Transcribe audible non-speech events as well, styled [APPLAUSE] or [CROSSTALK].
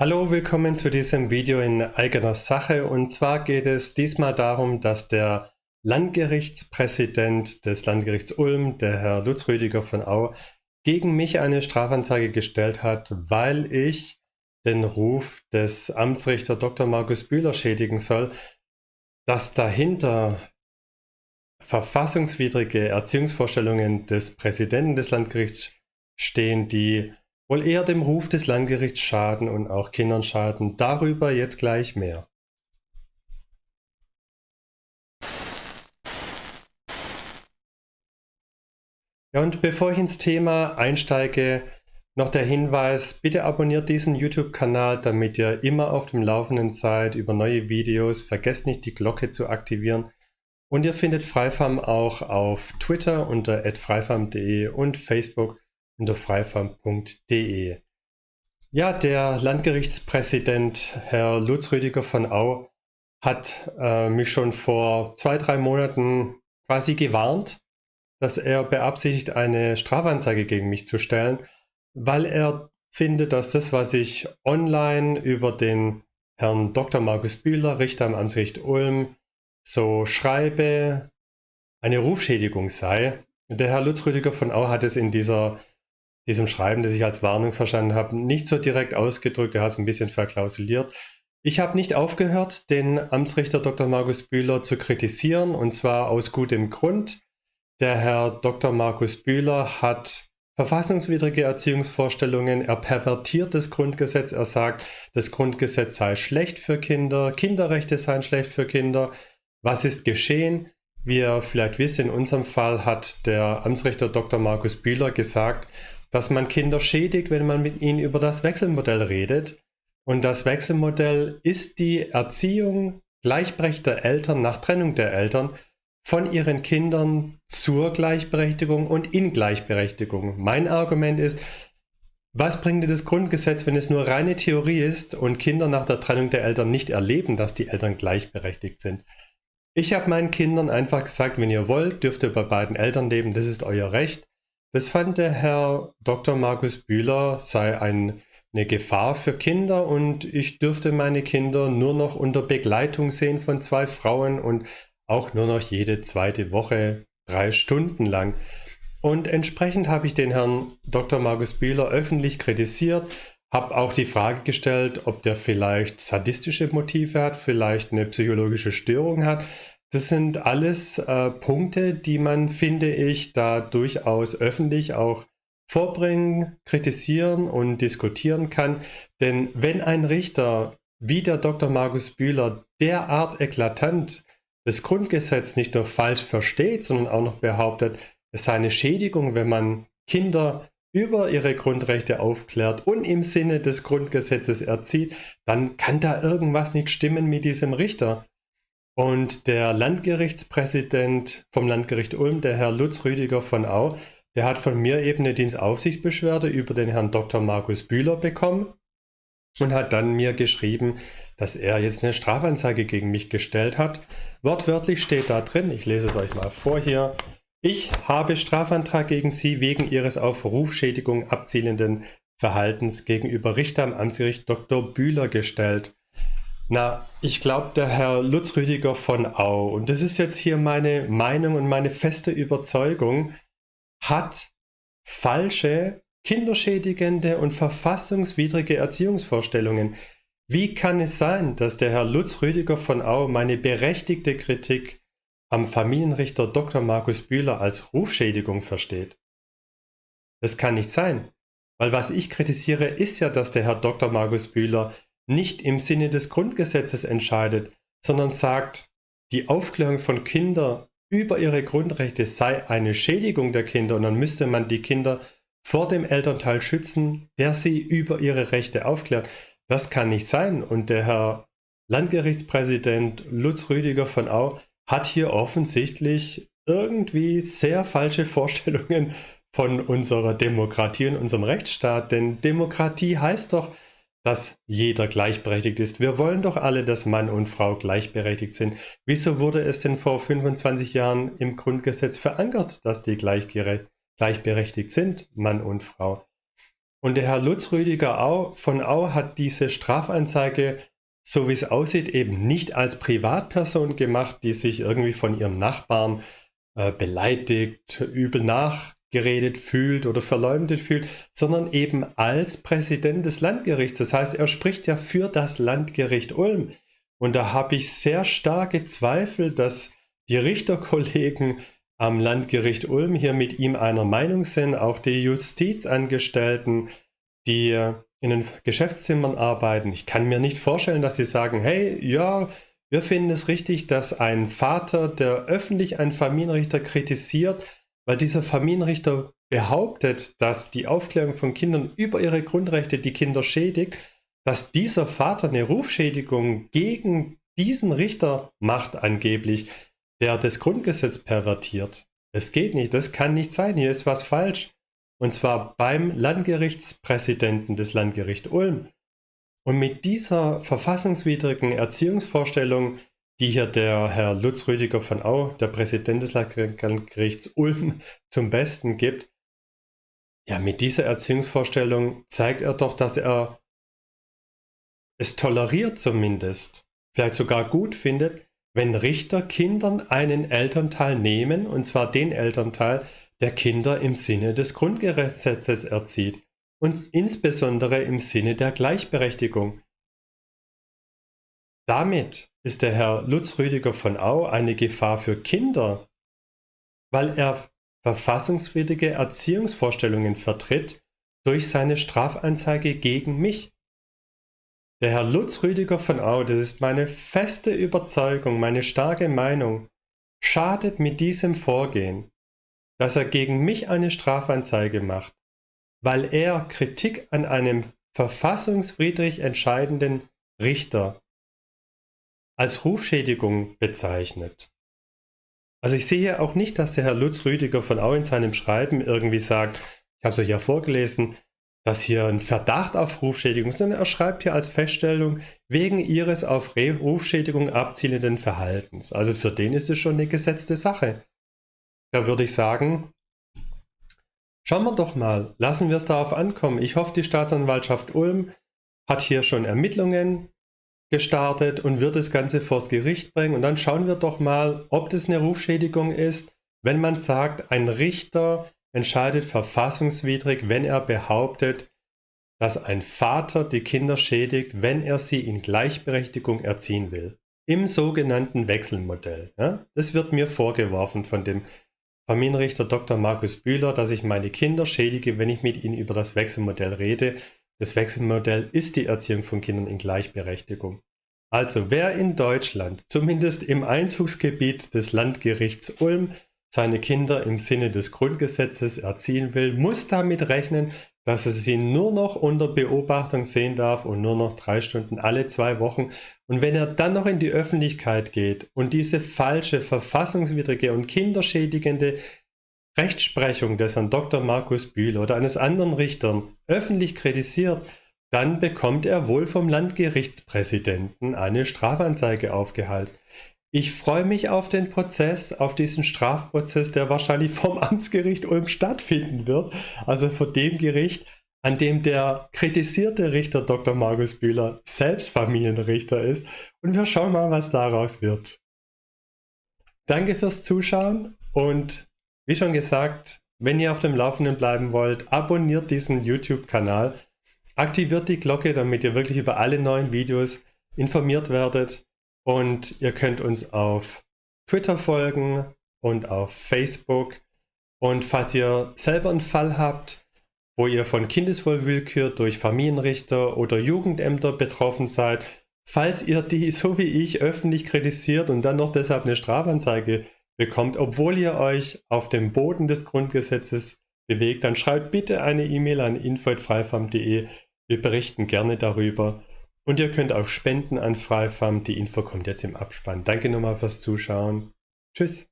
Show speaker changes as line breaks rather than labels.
Hallo, willkommen zu diesem Video in eigener Sache. Und zwar geht es diesmal darum, dass der Landgerichtspräsident des Landgerichts Ulm, der Herr Lutz Rüdiger von Au, gegen mich eine Strafanzeige gestellt hat, weil ich den Ruf des Amtsrichter Dr. Markus Bühler schädigen soll, dass dahinter verfassungswidrige Erziehungsvorstellungen des Präsidenten des Landgerichts stehen, die wohl eher dem Ruf des Landgerichts schaden und auch Kindern schaden. Darüber jetzt gleich mehr. Ja, und bevor ich ins Thema einsteige, noch der Hinweis, bitte abonniert diesen YouTube-Kanal, damit ihr immer auf dem Laufenden seid über neue Videos. Vergesst nicht, die Glocke zu aktivieren. Und ihr findet Freifarm auch auf Twitter unter freifam.de und Facebook unter freifarm.de. Ja, der Landgerichtspräsident Herr Lutz Rüdiger von Au hat äh, mich schon vor zwei, drei Monaten quasi gewarnt, dass er beabsichtigt, eine Strafanzeige gegen mich zu stellen, weil er findet, dass das, was ich online über den Herrn Dr. Markus Bühler, Richter am Amtsgericht Ulm, so schreibe, eine Rufschädigung sei. Der Herr Lutz Rüdiger von Au hat es in dieser diesem Schreiben, das ich als Warnung verstanden habe, nicht so direkt ausgedrückt, er hat es ein bisschen verklausuliert. Ich habe nicht aufgehört, den Amtsrichter Dr. Markus Bühler zu kritisieren, und zwar aus gutem Grund. Der Herr Dr. Markus Bühler hat verfassungswidrige Erziehungsvorstellungen, er pervertiert das Grundgesetz, er sagt, das Grundgesetz sei schlecht für Kinder, Kinderrechte seien schlecht für Kinder. Was ist geschehen? Wie ihr vielleicht wisst, in unserem Fall hat der Amtsrichter Dr. Markus Bühler gesagt, dass man Kinder schädigt, wenn man mit ihnen über das Wechselmodell redet. Und das Wechselmodell ist die Erziehung gleichberechtigter Eltern nach Trennung der Eltern von ihren Kindern zur Gleichberechtigung und in Gleichberechtigung. Mein Argument ist, was bringt dir das Grundgesetz, wenn es nur reine Theorie ist und Kinder nach der Trennung der Eltern nicht erleben, dass die Eltern gleichberechtigt sind? Ich habe meinen Kindern einfach gesagt, wenn ihr wollt, dürft ihr bei beiden Eltern leben, das ist euer Recht. Das fand der Herr Dr. Markus Bühler sei ein, eine Gefahr für Kinder und ich dürfte meine Kinder nur noch unter Begleitung sehen von zwei Frauen und auch nur noch jede zweite Woche drei Stunden lang. Und entsprechend habe ich den Herrn Dr. Markus Bühler öffentlich kritisiert, habe auch die Frage gestellt, ob der vielleicht sadistische Motive hat, vielleicht eine psychologische Störung hat. Das sind alles äh, Punkte, die man, finde ich, da durchaus öffentlich auch vorbringen, kritisieren und diskutieren kann. Denn wenn ein Richter wie der Dr. Markus Bühler derart eklatant das Grundgesetz nicht nur falsch versteht, sondern auch noch behauptet, es sei eine Schädigung, wenn man Kinder über ihre Grundrechte aufklärt und im Sinne des Grundgesetzes erzieht, dann kann da irgendwas nicht stimmen mit diesem Richter. Und der Landgerichtspräsident vom Landgericht Ulm, der Herr Lutz Rüdiger von Au, der hat von mir eben eine Dienstaufsichtsbeschwerde über den Herrn Dr. Markus Bühler bekommen und hat dann mir geschrieben, dass er jetzt eine Strafanzeige gegen mich gestellt hat. Wortwörtlich steht da drin, ich lese es euch mal vor hier, ich habe Strafantrag gegen Sie wegen Ihres auf Rufschädigung abzielenden Verhaltens gegenüber Richter am Amtsgericht Dr. Bühler gestellt. Na, ich glaube, der Herr Lutz Rüdiger von Au, und das ist jetzt hier meine Meinung und meine feste Überzeugung, hat falsche, kinderschädigende und verfassungswidrige Erziehungsvorstellungen. Wie kann es sein, dass der Herr Lutz Rüdiger von Au meine berechtigte Kritik am Familienrichter Dr. Markus Bühler als Rufschädigung versteht? Das kann nicht sein, weil was ich kritisiere, ist ja, dass der Herr Dr. Markus Bühler nicht im Sinne des Grundgesetzes entscheidet, sondern sagt, die Aufklärung von Kindern über ihre Grundrechte sei eine Schädigung der Kinder und dann müsste man die Kinder vor dem Elternteil schützen, der sie über ihre Rechte aufklärt. Das kann nicht sein. Und der Herr Landgerichtspräsident Lutz Rüdiger von Au hat hier offensichtlich irgendwie sehr falsche Vorstellungen von unserer Demokratie und unserem Rechtsstaat. Denn Demokratie heißt doch, dass jeder gleichberechtigt ist. Wir wollen doch alle, dass Mann und Frau gleichberechtigt sind. Wieso wurde es denn vor 25 Jahren im Grundgesetz verankert, dass die gleichberechtigt sind, Mann und Frau? Und der Herr Lutz Rüdiger von Au hat diese Strafanzeige, so wie es aussieht, eben nicht als Privatperson gemacht, die sich irgendwie von ihrem Nachbarn äh, beleidigt, übel nachgeredet fühlt oder verleumdet fühlt, sondern eben als Präsident des Landgerichts. Das heißt, er spricht ja für das Landgericht Ulm. Und da habe ich sehr starke Zweifel, dass die Richterkollegen am Landgericht Ulm hier mit ihm einer Meinung sind, auch die Justizangestellten, die in den Geschäftszimmern arbeiten. Ich kann mir nicht vorstellen, dass sie sagen, hey, ja, wir finden es richtig, dass ein Vater, der öffentlich einen Familienrichter kritisiert, weil dieser Familienrichter behauptet, dass die Aufklärung von Kindern über ihre Grundrechte die Kinder schädigt, dass dieser Vater eine Rufschädigung gegen diesen Richter macht angeblich, der das Grundgesetz pervertiert. Es geht nicht, das kann nicht sein, hier ist was falsch. Und zwar beim Landgerichtspräsidenten des Landgericht Ulm. Und mit dieser verfassungswidrigen Erziehungsvorstellung, die hier der Herr Lutz Rüdiger von Au, der Präsident des Landgerichts Ulm, [LAUGHS] zum Besten gibt, ja, mit dieser Erziehungsvorstellung zeigt er doch, dass er es toleriert zumindest, vielleicht sogar gut findet, wenn Richter Kindern einen Elternteil nehmen, und zwar den Elternteil, der Kinder im Sinne des Grundgesetzes erzieht und insbesondere im Sinne der Gleichberechtigung. Damit ist der Herr Lutz Rüdiger von Au eine Gefahr für Kinder, weil er verfassungswidrige Erziehungsvorstellungen vertritt durch seine Strafanzeige gegen mich. Der Herr Lutz Rüdiger von Au, das ist meine feste Überzeugung, meine starke Meinung, schadet mit diesem Vorgehen, dass er gegen mich eine Strafanzeige macht, weil er Kritik an einem verfassungswidrig entscheidenden Richter als Rufschädigung bezeichnet. Also ich sehe auch nicht, dass der Herr Lutz Rüdiger von Au in seinem Schreiben irgendwie sagt, ich habe es euch ja vorgelesen, dass hier ein Verdacht auf Rufschädigung ist, sondern er schreibt hier als Feststellung wegen ihres auf Rufschädigung abzielenden Verhaltens. Also für den ist es schon eine gesetzte Sache. Da würde ich sagen, schauen wir doch mal, lassen wir es darauf ankommen. Ich hoffe, die Staatsanwaltschaft Ulm hat hier schon Ermittlungen gestartet und wird das Ganze vors Gericht bringen. Und dann schauen wir doch mal, ob das eine Rufschädigung ist, wenn man sagt, ein Richter entscheidet verfassungswidrig, wenn er behauptet, dass ein Vater die Kinder schädigt, wenn er sie in Gleichberechtigung erziehen will. Im sogenannten Wechselmodell. Ja? Das wird mir vorgeworfen von dem Familienrichter Dr. Markus Bühler, dass ich meine Kinder schädige, wenn ich mit ihnen über das Wechselmodell rede. Das Wechselmodell ist die Erziehung von Kindern in Gleichberechtigung. Also wer in Deutschland, zumindest im Einzugsgebiet des Landgerichts Ulm, seine Kinder im Sinne des Grundgesetzes erziehen will, muss damit rechnen, dass er sie nur noch unter Beobachtung sehen darf und nur noch drei Stunden alle zwei Wochen. Und wenn er dann noch in die Öffentlichkeit geht und diese falsche, verfassungswidrige und kinderschädigende Rechtsprechung des Herrn Dr. Markus Bühl oder eines anderen Richters öffentlich kritisiert, dann bekommt er wohl vom Landgerichtspräsidenten eine Strafanzeige aufgehalst. Ich freue mich auf den Prozess, auf diesen Strafprozess, der wahrscheinlich vom [LAUGHS] Amtsgericht Ulm stattfinden wird. Also vor dem Gericht, an dem der kritisierte Richter Dr. Markus Bühler selbst Familienrichter ist. Und wir schauen mal, was daraus wird. Danke fürs Zuschauen und wie schon gesagt, wenn ihr auf dem Laufenden bleiben wollt, abonniert diesen YouTube-Kanal, aktiviert die Glocke, damit ihr wirklich über alle neuen Videos informiert werdet. Und ihr könnt uns auf Twitter folgen und auf Facebook. Und falls ihr selber einen Fall habt, wo ihr von Kindeswohlwillkür durch Familienrichter oder Jugendämter betroffen seid, falls ihr die so wie ich öffentlich kritisiert und dann noch deshalb eine Strafanzeige bekommt, obwohl ihr euch auf dem Boden des Grundgesetzes bewegt, dann schreibt bitte eine E-Mail an info.freifam.de. Wir berichten gerne darüber. Und ihr könnt auch spenden an Freifam. Die Info kommt jetzt im Abspann. Danke nochmal fürs Zuschauen. Tschüss.